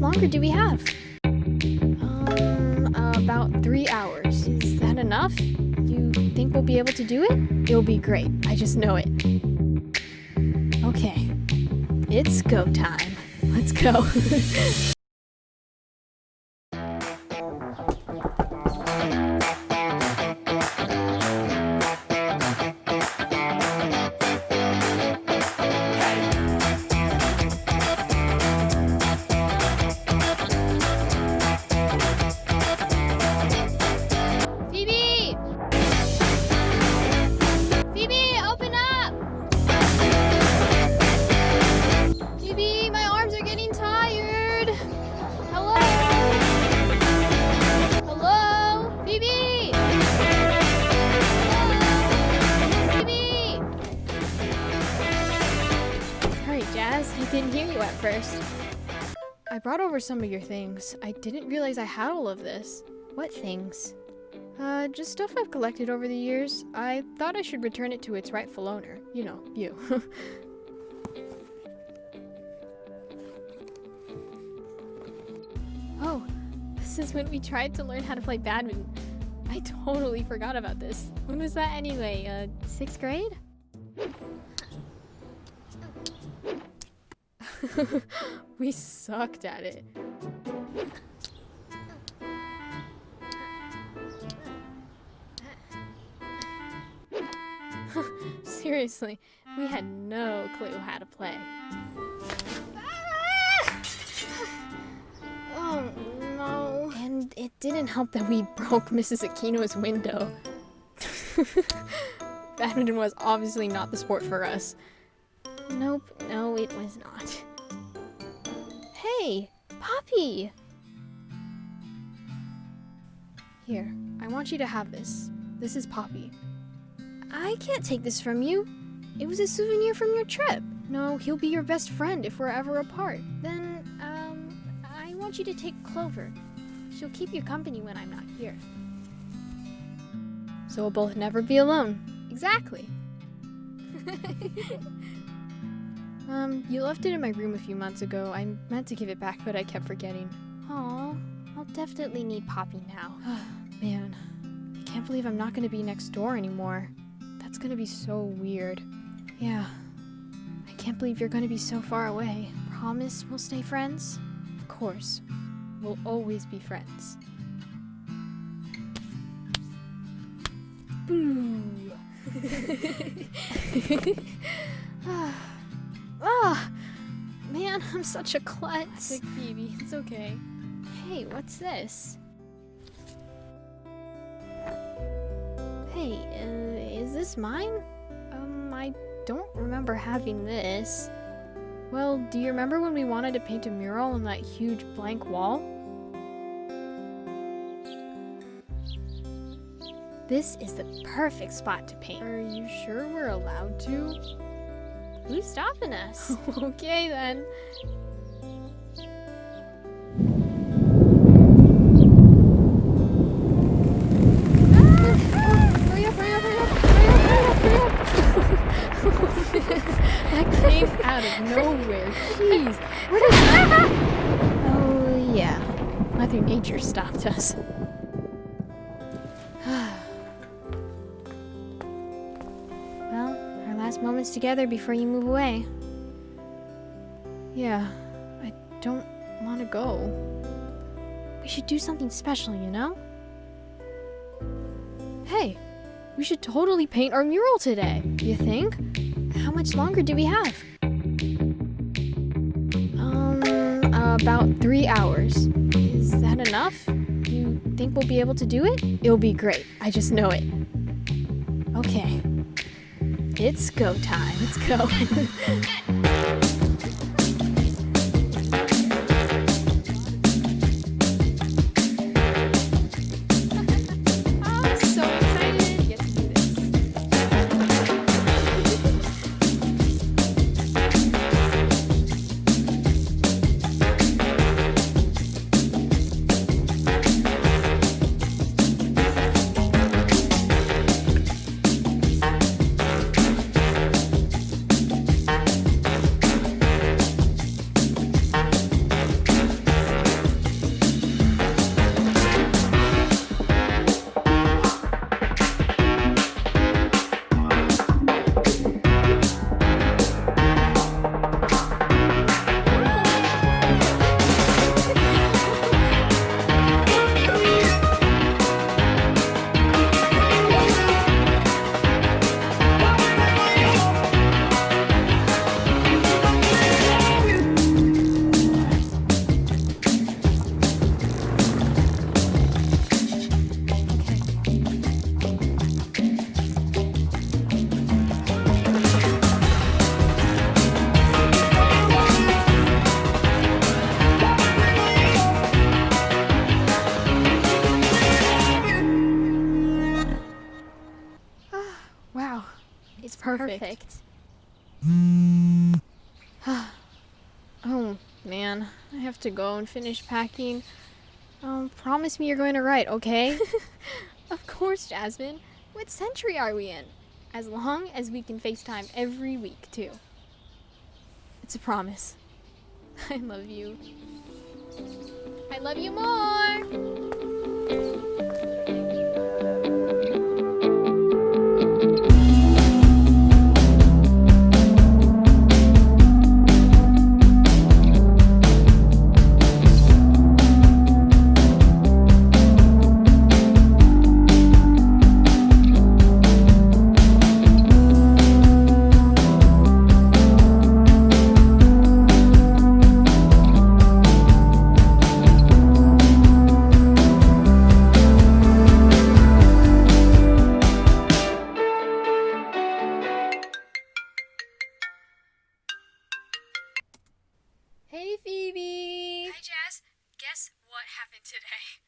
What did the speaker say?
much longer do we have? Um, about three hours. Is that enough? You think we'll be able to do it? It'll be great. I just know it. Okay. It's go time. Let's go. Jazz. I didn't hear you at first. I brought over some of your things. I didn't realize I had all of this. What things? Uh, just stuff I've collected over the years. I thought I should return it to its rightful owner. You know, you. oh, this is when we tried to learn how to play badminton. I totally forgot about this. When was that anyway? Uh, sixth grade? we sucked at it. Seriously, we had no clue how to play. Oh no. And it didn't help that we broke Mrs. Aquino's window. Badminton was obviously not the sport for us. Nope, no, it was not. Hey, Poppy! Here, I want you to have this. This is Poppy. I can't take this from you. It was a souvenir from your trip. No, he'll be your best friend if we're ever apart. Then, um, I want you to take Clover. She'll keep you company when I'm not here. So we'll both never be alone. Exactly. um, you left it in my room a few months ago. I meant to give it back, but I kept forgetting. Aw, I'll definitely need Poppy now. Man, I can't believe I'm not gonna be next door anymore. That's gonna be so weird. Yeah. I can't believe you're gonna be so far away. Promise we'll stay friends? Of course. We'll always be friends. Boo! I'm such a klutz. Big Phoebe, it's okay. Hey, what's this? Hey, uh, is this mine? Um, I don't remember having this. Well, do you remember when we wanted to paint a mural on that huge blank wall? This is the perfect spot to paint. Are you sure we're allowed to? Who's stopping us? okay then. Hurry up, hurry up, hurry up, hurry up, hurry up, hurry up. That came out of nowhere. Jeez. Where did that? Oh, yeah. Mother Nature stopped us. well, last moments together before you move away. Yeah, I don't want to go. We should do something special, you know? Hey, we should totally paint our mural today. You think? How much longer do we have? Um, about three hours. Is that enough? You think we'll be able to do it? It'll be great. I just know it. Okay. It's go time. Let's go. Perfect. oh, man. I have to go and finish packing. Um, promise me you're going to write, okay? Of course, Jasmine. What century are we in? As long as we can FaceTime every week, too. It's a promise. I love you. I love you more! Today?